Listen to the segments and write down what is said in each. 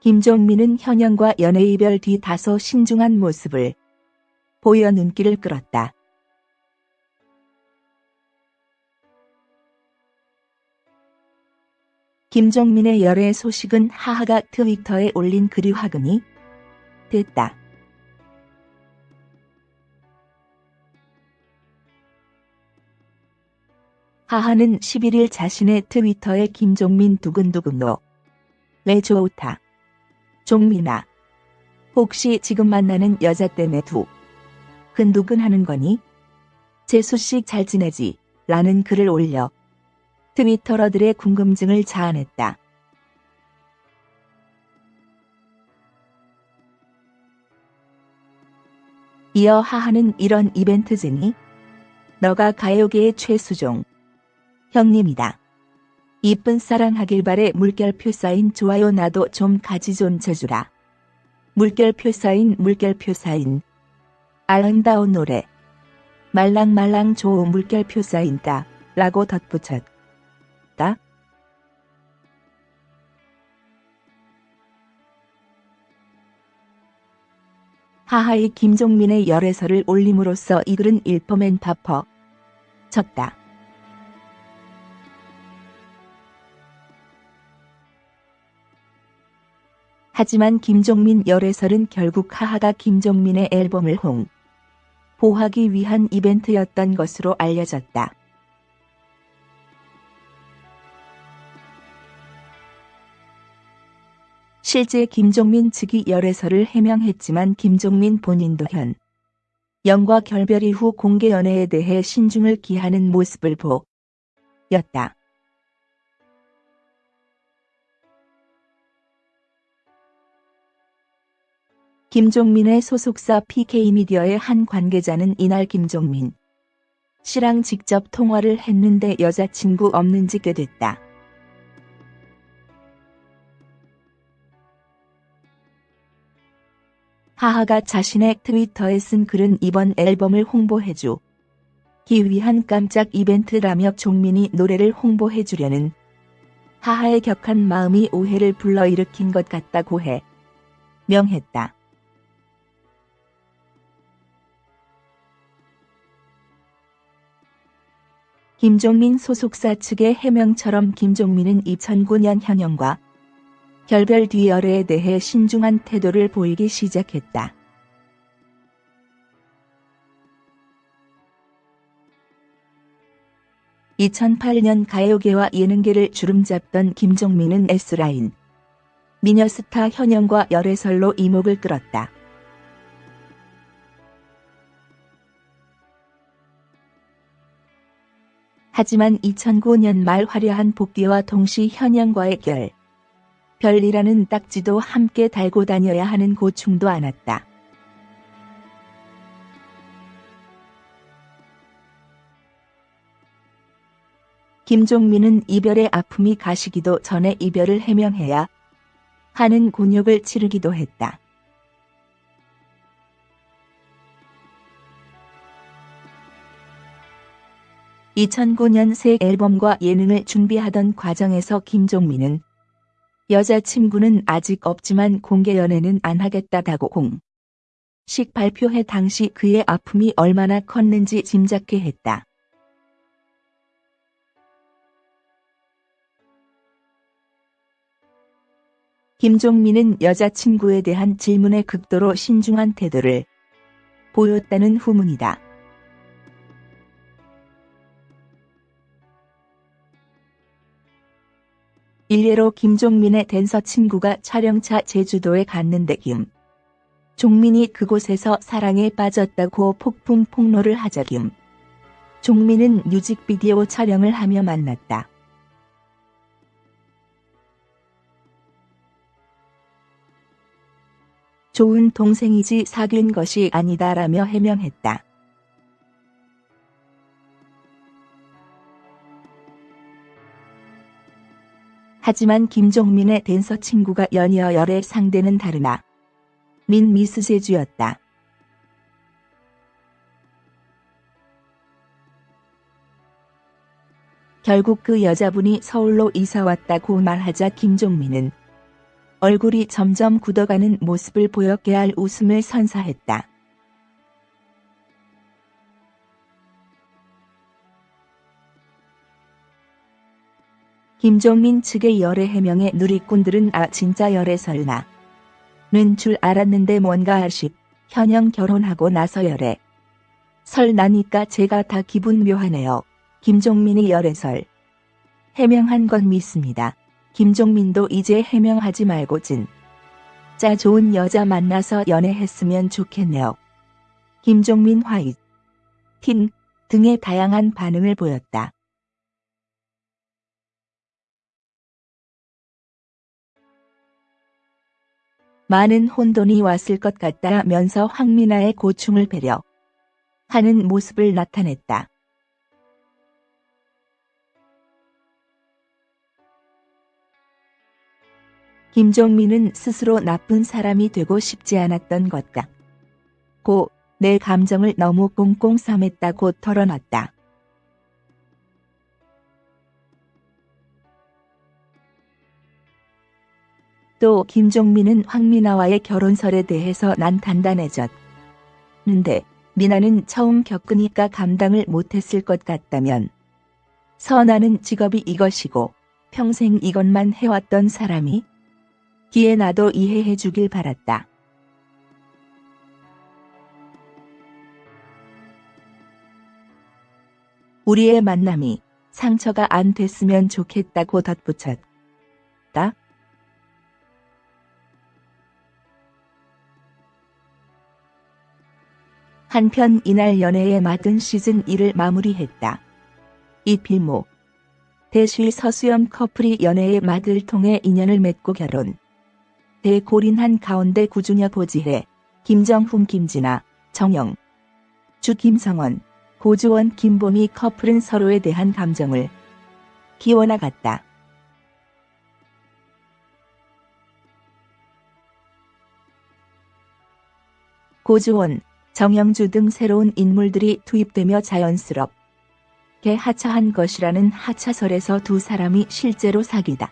김종민은 현영과 연애 이별 뒤 다소 신중한 모습을 보여 눈길을 끌었다. 김종민의 열애 소식은 하하가 트위터에 올린 글이 화근이 됐다. 하하는 11일 자신의 트위터에 김종민 두근두근노 왜 좋다. 종민아. 혹시 지금 만나는 여자 때문에 두 근두근 하는 거니? 재수씨 잘 지내지? 라는 글을 올려 트위터러들의 궁금증을 자아냈다. 이어 하하는 이런 이벤트쟁이 너가 가요계의 최수종 형님이다. 이쁜 사랑하길 바래 물결표 사인 좋아요 나도 좀 가지 좀 쳐주라. 물결표 사인 물결표 사인 아름다운 노래 말랑말랑 좋은 물결표 사인다 라고 덧붙였다. 하하의 김종민의 열애설을 올림으로써 이 글은 일퍼맨 파퍼 쳤다. 하지만 김종민 열애설은 결국 하하가 김종민의 앨범을 홍 보하기 위한 이벤트였던 것으로 알려졌다. 실제 김종민 측이 열애설을 해명했지만 김종민 본인도 현 영과 결별 이후 공개 연애에 대해 신중을 기하는 모습을 보였다. 김종민의 소속사 PK미디어의 한 관계자는 이날 김종민 씨랑 직접 통화를 했는데 여자친구 없는지 꾀됐다. 하하가 자신의 트위터에 쓴 글은 이번 앨범을 홍보해주 기 위한 깜짝 이벤트라며 종민이 노래를 홍보해주려는 하하의 격한 마음이 오해를 불러일으킨 것 같다고 해 명했다. 김종민 소속사 측의 해명처럼 김종민은 2009년 현영과 결별 뒤 열애에 대해 신중한 태도를 보이기 시작했다. (2008년) 가요계와 예능계를 주름잡던 김종민은 S라인 미녀스타 현영과 열애설로 이목을 끌었다. 하지만 2009년 말 화려한 복귀와 동시 현영과의 결. 별이라는 딱지도 함께 달고 다녀야 하는 고충도 안았다. 김종민은 이별의 아픔이 가시기도 전에 이별을 해명해야 하는 곤욕을 치르기도 했다. 2009년 새 앨범과 예능을 준비하던 과정에서 김종민은 여자친구는 아직 없지만 공개 연애는 안 하겠다다고 공식 발표해 당시 그의 아픔이 얼마나 컸는지 짐작해 했다. 김종민은 여자친구에 대한 질문에 극도로 신중한 태도를 보였다는 후문이다. 일례로 김종민의 댄서 친구가 촬영차 제주도에 갔는데 김 종민이 그곳에서 사랑에 빠졌다고 폭풍 폭로를 하자 김 종민은 뮤직비디오 촬영을 하며 만났다. 좋은 동생이지 사귄 것이 아니다라며 해명했다. 하지만 김종민의 댄서 친구가 연이어 열의 상대는 다르나 민 미스 제주였다. 결국 그 여자분이 서울로 이사 왔다고 말하자 김종민은 얼굴이 점점 굳어가는 모습을 보여 깨알 웃음을 선사했다. 김종민 측의 열애 해명에 누리꾼들은 아 진짜 열애 설마 는 줄 알았는데 뭔가 아쉽 현영 결혼하고 나서 열애 설 나니까 제가 다 기분 묘하네요. 김종민이 열애설 해명한 건 믿습니다. 김종민도 이제 해명하지 말고 진 짜 좋은 여자 만나서 연애했으면 좋겠네요. 김종민 화이트 틴 등의 다양한 반응을 보였다. 많은 혼돈이 왔을 것 같다면서 황미나의 고충을 배려 하는 모습을 나타냈다. 김종민은 스스로 나쁜 사람이 되고 싶지 않았던 것 같고 내 감정을 너무 꽁꽁 싸맸다고 털어놨다. 또 김종민은 황미나와의 결혼설에 대해서 난 단단해졌는데 미나는 처음 겪으니까 감당을 못했을 것 같다면 선아는 직업이 이것이고 평생 이것만 해왔던 사람이 기에 나도 이해해 주길 바랐다. 우리의 만남이 상처가 안 됐으면 좋겠다고 덧붙였다. 한편 이날 연애의 맞은 시즌 1을 마무리했다. 이필모 대실 서수연 커플이 연애의 막을 통해 인연을 맺고 결혼. 대고린한 가운데 구준혁 고지혜, 김정훈 김진아, 정영, 주 김성원, 고주원 김보미 커플은 서로에 대한 감정을 기워나갔다. 고주원, 정영주 등 새로운 인물들이 투입되며 자연스럽게 하차한 것이라는 하차설에서 두 사람이 실제로 사귀다.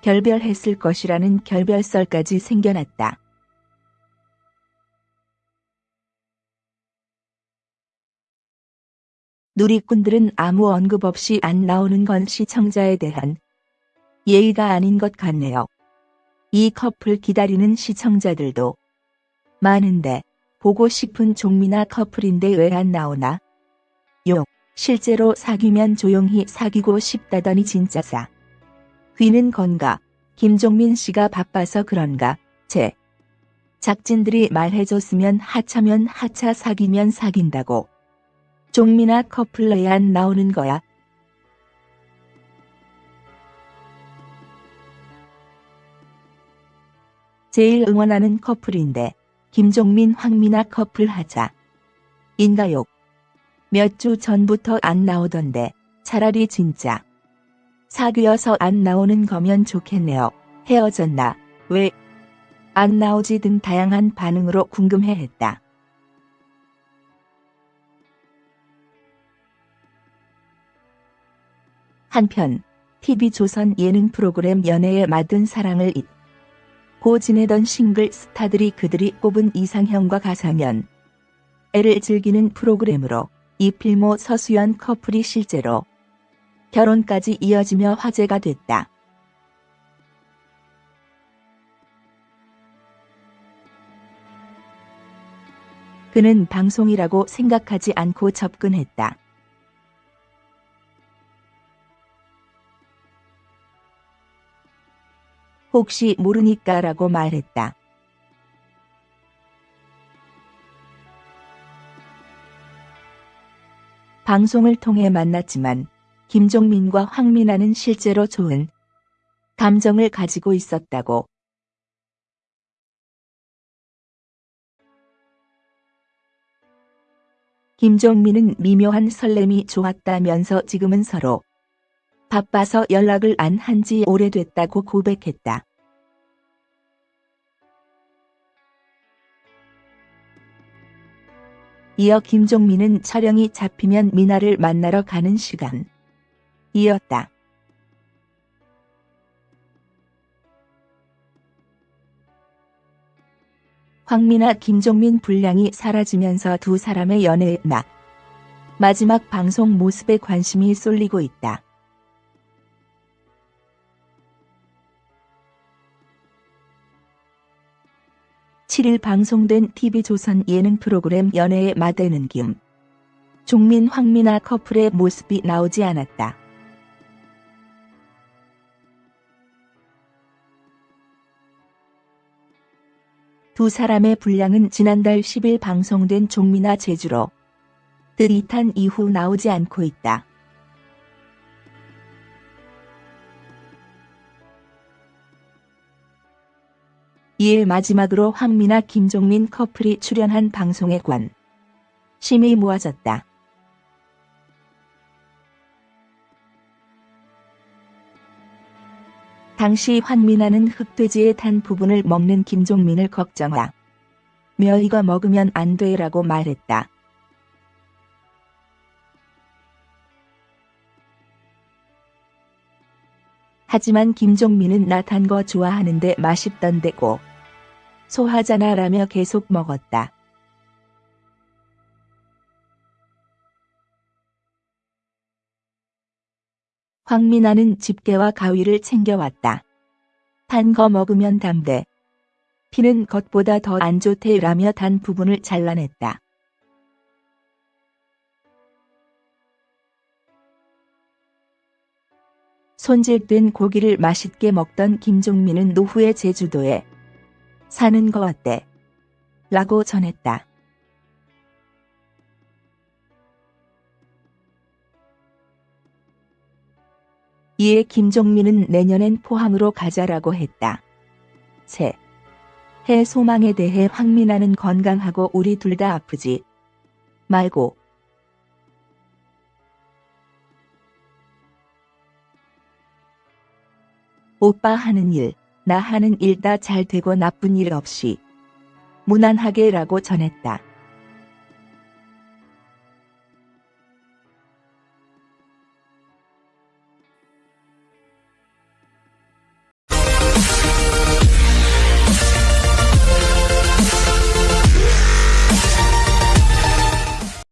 결별했을 것이라는 결별설까지 생겨났다. 누리꾼들은 아무 언급 없이 안 나오는 건 시청자에 대한 예의가 아닌 것 같네요. 이 커플 기다리는 시청자들도 많은데 보고 싶은 종미나 커플인데 왜 안 나오나? 요. 실제로 사귀면 조용히 사귀고 싶다더니 진짜 사. 귀는 건가? 김종민 씨가 바빠서 그런가? 제. 작진들이 말해줬으면 하차면 하차 사귀면 사귄다고. 종미나 커플 왜안 나오는 거야? 제일 응원하는 커플인데 김종민 황미나 커플 하자. 인가요? 몇주 전부터 안 나오던데 차라리 진짜 사귀어서 안 나오는 거면 좋겠네요. 헤어졌나? 왜? 안 나오지 등 다양한 반응으로 궁금해했다. 한편 TV조선 예능 프로그램 연애에 맞은 사랑을 잇 고 지내던 싱글 스타들이 그들이 꼽은 이상형과 가상현 애를 즐기는 프로그램으로 이필모 서수연 커플이 실제로 결혼까지 이어지며 화제가 됐다. 그는 방송이라고 생각하지 않고 접근했다. 혹시 모르니까라고 말했다. 방송을 통해 만났지만 김종민과 황민아는 실제로 좋은 감정을 가지고 있었다고. 김종민은 미묘한 설렘이 좋았다면서 지금은 서로 바빠서 연락을 안 한 지 오래됐다고 고백했다. 이어 김종민은 촬영이 잡히면 미나를 만나러 가는 시간 이었다. 황미나 김종민 분량이 사라지면서 두 사람의 연애의 나 마지막 방송 모습에 관심이 쏠리고 있다. (7일) 방송된 TV조선 예능 프로그램 연애의 마대는 김 종민 황미나 커플의 모습이 나오지 않았다. 두 사람의 분량은 지난달 10일 방송된 종미나 제주로 뜨릿한 이후 나오지 않고 있다. 이에 마지막으로 황미나 김종민 커플이 출연한 방송에 관 심이 모아졌다. 당시 황미나는 흑돼지의 탄 부분을 먹는 김종민을 걱정하 며 이거 먹으면 안 돼라고 말했다. 하지만 김종민은 나 단 거 좋아하는데 맛있던데고 소하잖아 라며 계속 먹었다. 황미나는 집게와 가위를 챙겨왔다. 단 거 먹으면 담대. 피는 겉보다 더 안 좋대 라며 단 부분을 잘라냈다. 손질된 고기를 맛있게 먹던 김종민은 노후의 제주도에 사는 거 어때? 라고 전했다. 이에 김종민은 내년엔 포항으로 가자라고 했다. 새. 해 소망에 대해 황미나는 건강하고 우리 둘 다 아프지 말고 오빠 하는 일, 나 하는 일 다 잘 되고 나쁜 일 없이 무난하게 라고 전했다.